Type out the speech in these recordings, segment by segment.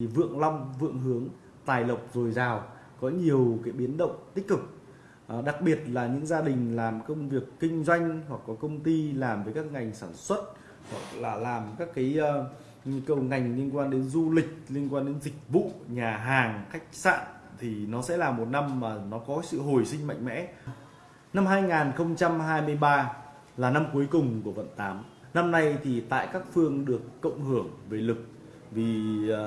thì vượng long vượng hướng tài lộc dồi dào có nhiều cái biến động tích cực. À, đặc biệt là những gia đình làm công việc kinh doanh hoặc có công ty làm với các ngành sản xuất hoặc là làm các cái uh, cầu ngành liên quan đến du lịch liên quan đến dịch vụ nhà hàng khách sạn thì nó sẽ là một năm mà nó có sự hồi sinh mạnh mẽ. Năm 2023 là năm cuối cùng của vận 8 năm nay thì tại các phương được cộng hưởng về lực vì uh,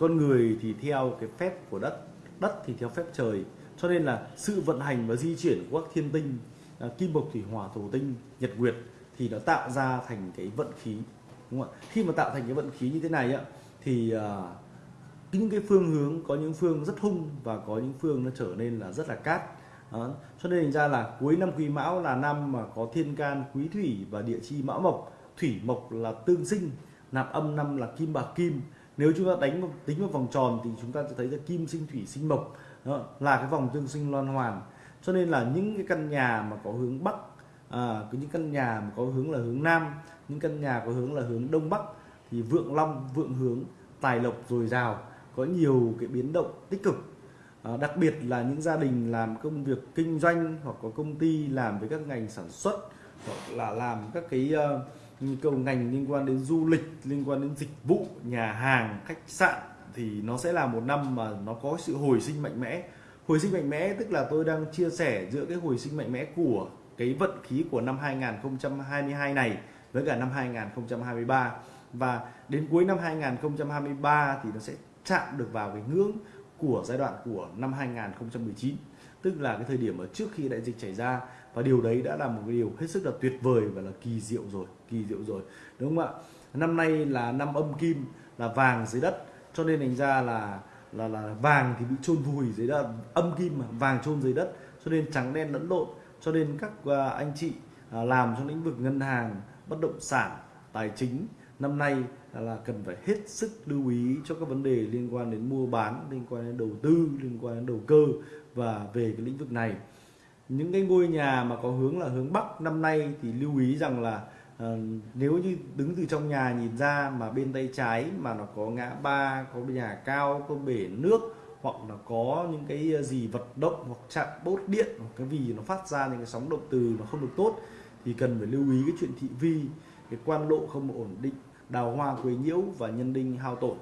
con người thì theo cái phép của đất đất thì theo phép trời. Cho nên là sự vận hành và di chuyển của các thiên tinh à, kim mộc thủy hỏa thổ tinh nhật nguyệt thì nó tạo ra thành cái vận khí đúng không ạ? Khi mà tạo thành cái vận khí như thế này á thì à, những cái phương hướng có những phương rất hung và có những phương nó trở nên là rất là cát. Đó. cho nên thành ra là cuối năm quý mão là năm mà có thiên can quý thủy và địa chi mão mộc. Thủy mộc là tương sinh nạp âm năm là kim bạc kim nếu chúng ta đánh tính vào vòng tròn thì chúng ta sẽ thấy là kim sinh thủy sinh mộc. Đó, là cái vòng tương sinh loan hoàn. Cho nên là những cái căn nhà mà có hướng bắc à, những căn nhà mà có hướng là hướng nam những căn nhà có hướng là hướng đông bắc thì vượng long vượng hướng tài lộc dồi dào có nhiều cái biến động tích cực. À, đặc biệt là những gia đình làm công việc kinh doanh hoặc có công ty làm với các ngành sản xuất hoặc là làm các cái uh, cầu ngành liên quan đến du lịch, liên quan đến dịch vụ, nhà hàng, khách sạn thì nó sẽ là một năm mà nó có sự hồi sinh mạnh mẽ. Hồi sinh mạnh mẽ tức là tôi đang chia sẻ giữa cái hồi sinh mạnh mẽ của cái vận khí của năm 2022 này với cả năm 2023 và đến cuối năm 2023 thì nó sẽ chạm được vào cái ngưỡng của giai đoạn của năm 2019 tức là cái thời điểm ở trước khi đại dịch xảy ra, và điều đấy đã là một cái điều hết sức là tuyệt vời và là kỳ diệu rồi, kỳ diệu rồi. Đúng không ạ? Năm nay là năm âm kim, là vàng dưới đất, cho nên thành ra là là là vàng thì bị chôn vùi dưới đất, âm kim mà, vàng chôn dưới đất, cho nên trắng đen lẫn lộn. Cho nên các à, anh chị à, làm trong lĩnh vực ngân hàng, bất động sản, tài chính năm nay là cần phải hết sức lưu ý cho các vấn đề liên quan đến mua bán liên quan đến đầu tư liên quan đến đầu cơ và về cái lĩnh vực này. Những cái ngôi nhà mà có hướng là hướng bắc năm nay thì lưu ý rằng là uh, nếu như đứng từ trong nhà nhìn ra mà bên tay trái mà nó có ngã ba có nhà cao có bể nước hoặc là có những cái gì vật động hoặc chạm bốt điện hoặc cái gì nó phát ra những cái sóng động từ nó không được tốt thì cần phải lưu ý cái chuyện thị vi cái quan lộ không ổn định đào hoa quấy nhiễu và nhân đinh hao tổn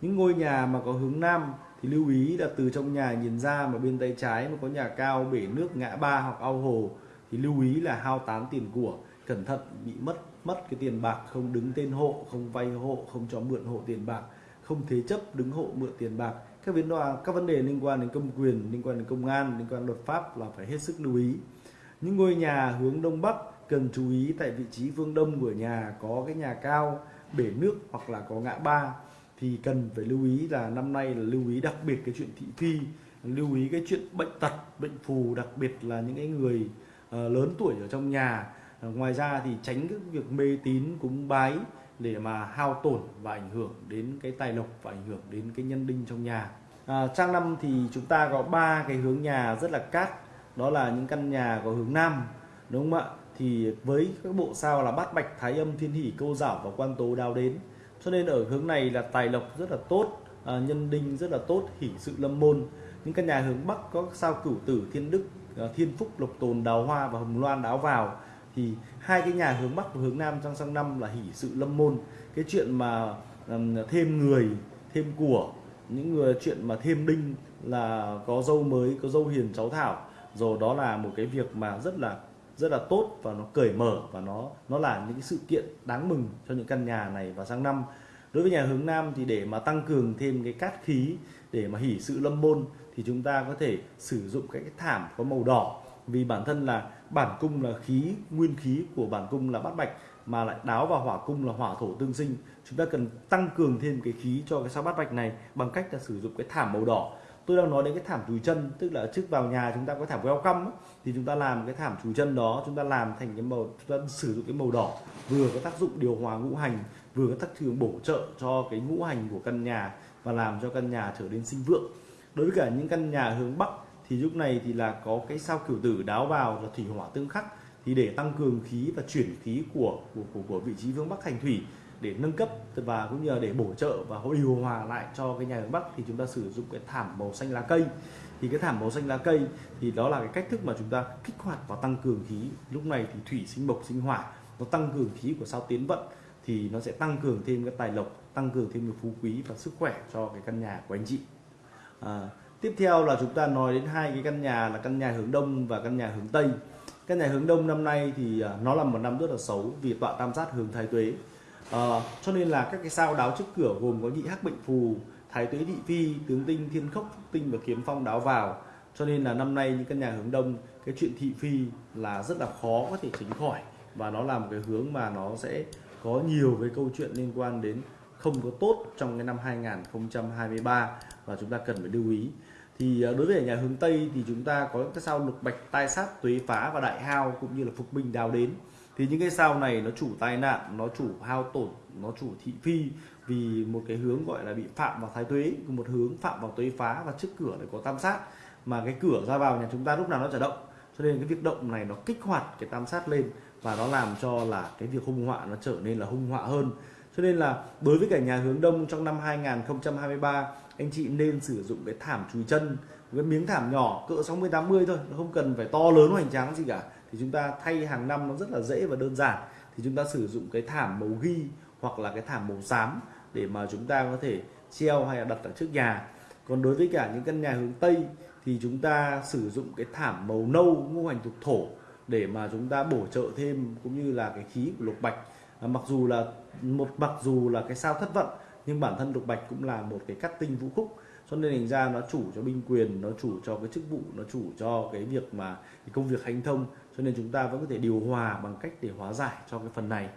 những ngôi nhà mà có hướng nam thì lưu ý là từ trong nhà nhìn ra mà bên tay trái mà có nhà cao, bể nước ngã ba hoặc ao hồ thì lưu ý là hao tán tiền của, cẩn thận bị mất mất cái tiền bạc, không đứng tên hộ, không vay hộ, không cho mượn hộ tiền bạc, không thế chấp đứng hộ mượn tiền bạc. Các vấn đề các vấn đề liên quan đến công quyền, liên quan đến công an, liên quan đến luật pháp là phải hết sức lưu ý. Những ngôi nhà hướng đông bắc cần chú ý tại vị trí phương đông của nhà có cái nhà cao bể nước hoặc là có ngã ba thì cần phải lưu ý là năm nay là lưu ý đặc biệt cái chuyện thị phi lưu ý cái chuyện bệnh tật bệnh phù đặc biệt là những cái người uh, lớn tuổi ở trong nhà. Uh, ngoài ra thì tránh cái việc mê tín cúng bái để mà hao tổn và ảnh hưởng đến cái tài lộc và ảnh hưởng đến cái nhân đinh trong nhà. À, trang năm thì chúng ta có ba cái hướng nhà rất là cát đó là những căn nhà có hướng nam đúng không ạ? Thì với các bộ sao là bát bạch thái âm thiên hỷ câu giảo và quan tố đao đến. Cho nên ở hướng này là tài lộc rất là tốt à, nhân đinh rất là tốt hỷ sự lâm môn. Những căn nhà hướng bắc có sao cửu tử thiên đức à, thiên phúc lộc tồn đào hoa và hồng loan đáo vào. Thì hai cái nhà hướng bắc và hướng nam trong sang năm là hỷ sự lâm môn. Cái chuyện mà um, thêm người thêm của những người chuyện mà thêm đinh là có dâu mới có dâu hiền cháu thảo. Rồi đó là một cái việc mà rất là rất là tốt và nó cởi mở và nó nó là những cái sự kiện đáng mừng cho những căn nhà này vào sang năm. Đối với nhà hướng nam thì để mà tăng cường thêm cái cát khí để mà hỉ sự lâm môn thì chúng ta có thể sử dụng cái, cái thảm có màu đỏ. Vì bản thân là bản cung là khí nguyên khí của bản cung là bát bạch mà lại đáo vào hỏa cung là hỏa thổ tương sinh. Chúng ta cần tăng cường thêm cái khí cho cái sao bát bạch này bằng cách là sử dụng cái thảm màu đỏ tôi đang nói đến cái thảm chùi chân tức là trước vào nhà chúng ta có thảm welcome thì chúng ta làm cái thảm chùi chân đó chúng ta làm thành cái màu chúng ta sử dụng cái màu đỏ vừa có tác dụng điều hòa ngũ hành vừa có tác dụng bổ trợ cho cái ngũ hành của căn nhà và làm cho căn nhà trở nên sinh vượng. Đối với cả những căn nhà hướng bắc thì lúc này thì là có cái sao cửu tử đáo vào là thủy hỏa tương khắc thì để tăng cường khí và chuyển khí của của của, của vị trí hướng bắc thành thủy để nâng cấp và cũng như là để bổ trợ và điều hòa lại cho cái nhà hướng bắc thì chúng ta sử dụng cái thảm màu xanh lá cây. Thì cái thảm màu xanh lá cây thì đó là cái cách thức mà chúng ta kích hoạt và tăng cường khí. Lúc này thì thủy sinh mộc sinh hỏa nó tăng cường khí của sao tiến vận thì nó sẽ tăng cường thêm cái tài lộc tăng cường thêm cái phú quý và sức khỏe cho cái căn nhà của anh chị. À, tiếp theo là chúng ta nói đến hai cái căn nhà là căn nhà hướng đông và căn nhà hướng tây. Căn nhà hướng đông năm nay thì à, nó là một năm rất là xấu vì tọa tam sát hướng thái tuế à, cho nên là các cái sao đáo trước cửa gồm có nhị hắc bệnh phù thái tuế thị phi tướng tinh thiên khốc phúc tinh và kiếm phong đáo vào. Cho nên là năm nay những căn nhà hướng đông cái chuyện thị phi là rất là khó có thể tránh khỏi. Và nó là một cái hướng mà nó sẽ có nhiều cái câu chuyện liên quan đến không có tốt trong cái năm 2023 và chúng ta cần phải lưu ý. Thì ờ, đối với nhà hướng Tây thì chúng ta có cái sao lục bạch tai sát tuế phá và đại hao cũng như là phục binh đào đến thì những cái sao này nó chủ tai nạn, nó chủ hao tổn, nó chủ thị phi vì một cái hướng gọi là bị phạm vào thái tuế, một hướng phạm vào tuế phá và trước cửa lại có tam sát. Mà cái cửa ra vào nhà chúng ta lúc nào nó chả động. Cho nên cái việc động này nó kích hoạt cái tam sát lên và nó làm cho là cái việc hung họa nó trở nên là hung họa hơn cho nên là đối với cả nhà hướng đông trong năm 2023 anh chị nên sử dụng cái thảm chùi chân, cái miếng thảm nhỏ cỡ 60 80 thôi, nó không cần phải to lớn hoành tráng gì cả. Thì chúng ta thay hàng năm nó rất là dễ và đơn giản. Thì chúng ta sử dụng cái thảm màu ghi hoặc là cái thảm màu xám để mà chúng ta có thể treo hay là đặt ở trước nhà. Còn đối với cả những căn nhà hướng tây thì chúng ta sử dụng cái thảm màu nâu ngũ hành thuộc thổ để mà chúng ta bổ trợ thêm cũng như là cái khí của lục bạch à, mặc dù là một mặc dù là cái sao thất vận nhưng bản thân lục bạch cũng là một cái cắt tinh vũ khúc. Cho nên thành ra nó chủ cho binh quyền nó chủ cho cái chức vụ nó chủ cho cái việc mà cái công việc hành thông. Cho nên chúng ta vẫn có thể điều hòa bằng cách để hóa giải cho cái phần này.